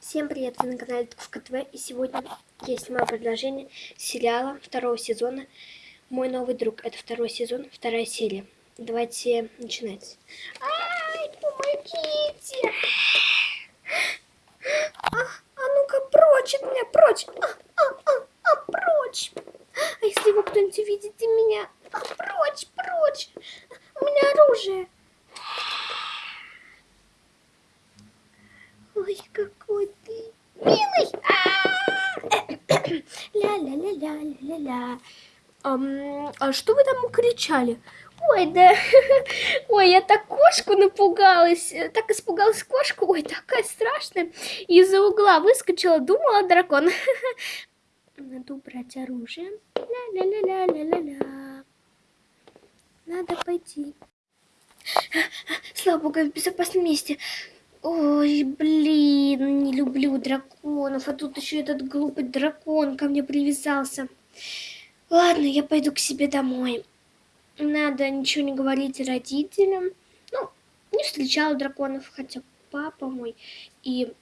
Всем привет, вы на канале Тушка ТВ, и сегодня я снимаю предложение сериала второго сезона «Мой новый друг». Это второй сезон, вторая серия. Давайте начинать. Ай, помогите! А, а ну-ка, прочь от меня, прочь! А, а, а, а, прочь! А если его кто-нибудь увидит меня? А, прочь, прочь! У меня оружие! Ой, какой ты милый! Ля-ля-ля-ля-ля-ля. А что вы там кричали? Ой, да, ой, я так кошку напугалась, так испугалась кошку, ой, такая страшная. Из-за угла выскочила, думала дракон. Надо убрать оружие. Ля-ля-ля-ля-ля-ля-ля. Надо пойти. Слава богу, в безопасном месте. Ой, блин, не люблю драконов, а тут еще этот глупый дракон ко мне привязался. Ладно, я пойду к себе домой. Надо ничего не говорить родителям. Ну, не встречала драконов, хотя папа мой и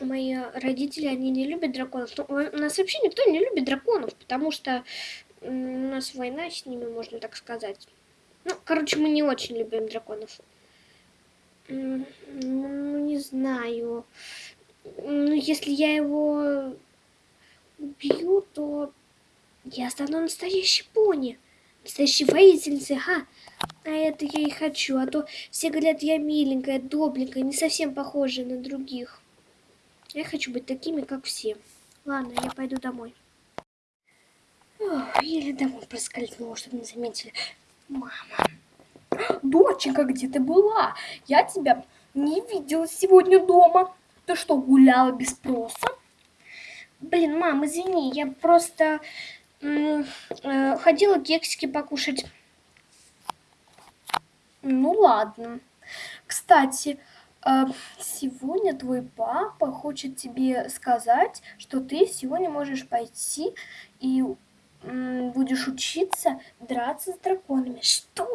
мои родители, они не любят драконов. Но ну, у нас вообще никто не любит драконов, потому что у нас война с ними, можно так сказать. Ну, короче, мы не очень любим драконов. Ну, не знаю. Ну, если я его убью, то я стану настоящей пони. Настоящей воительницей, ага. А это я и хочу. А то все говорят, я миленькая, добренькая, не совсем похожая на других. Я хочу быть такими, как все. Ладно, я пойду домой. Ох, еле домой проскользнула, чтобы не заметили. Мама. Доченька, где ты была? Я тебя не видела сегодня дома. Ты что, гуляла без спроса? Блин, мам, извини, я просто ходила кексики покушать. Ну ладно. Кстати, э, сегодня твой папа хочет тебе сказать, что ты сегодня можешь пойти и будешь учиться драться с драконами. Что?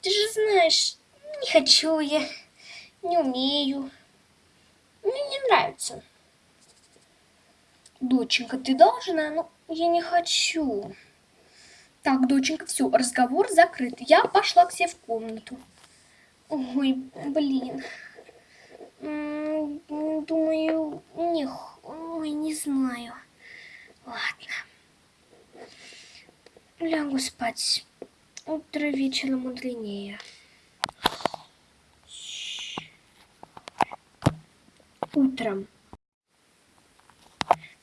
Ты же знаешь, не хочу я, не умею. Мне не нравится. Доченька, ты должна, но я не хочу. Так, доченька, все, разговор закрыт. Я пошла к себе в комнату. Ой, блин. Думаю, не, ой, не знаю. Ладно. Лягу спать. Утро вечера мудренее. Утром.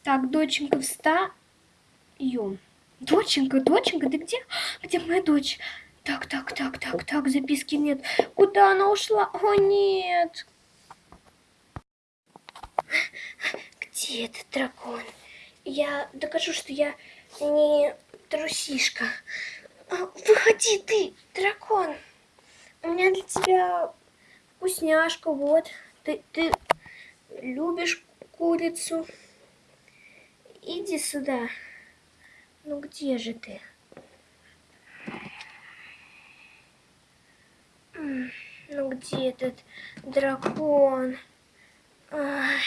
Так, доченька, встаем. Доченька, доченька, ты где? Где моя дочь? Так, так, так, так, так, записки нет. Куда она ушла? О, нет. Где этот дракон? Я докажу, что я не трусишка. А, выходи ты, дракон. У меня для тебя вкусняшка, вот. Ты, ты любишь курицу? Иди сюда. Ну где же ты? Ну где этот дракон? Ай.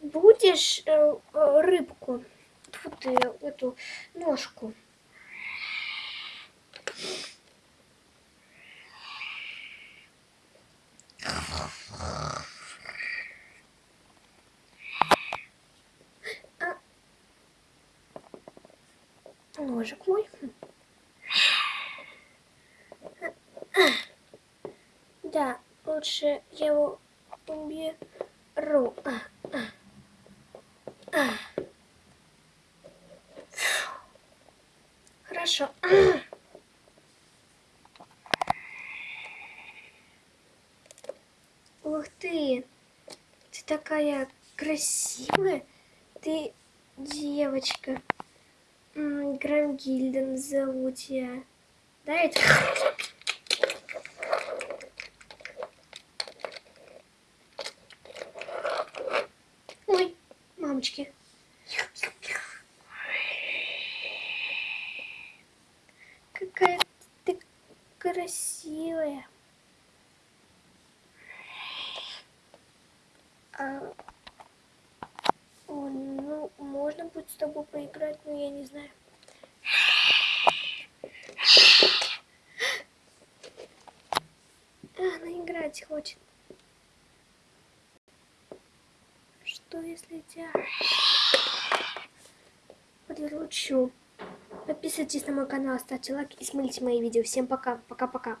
будешь э, рыбку, эту ножку. А, ножик мой. Да, лучше я его уберу. А, а. Хорошо. Ух ты! Ты такая красивая. Ты девочка. Грамгильден зовут я. Да, это... Ой, мама. Красивая. А, ну, можно будет с тобой поиграть, но я не знаю. А, Она играть хочет. Что если я приручу? Подписывайтесь на мой канал, ставьте лайк и смотрите мои видео. Всем пока, пока-пока.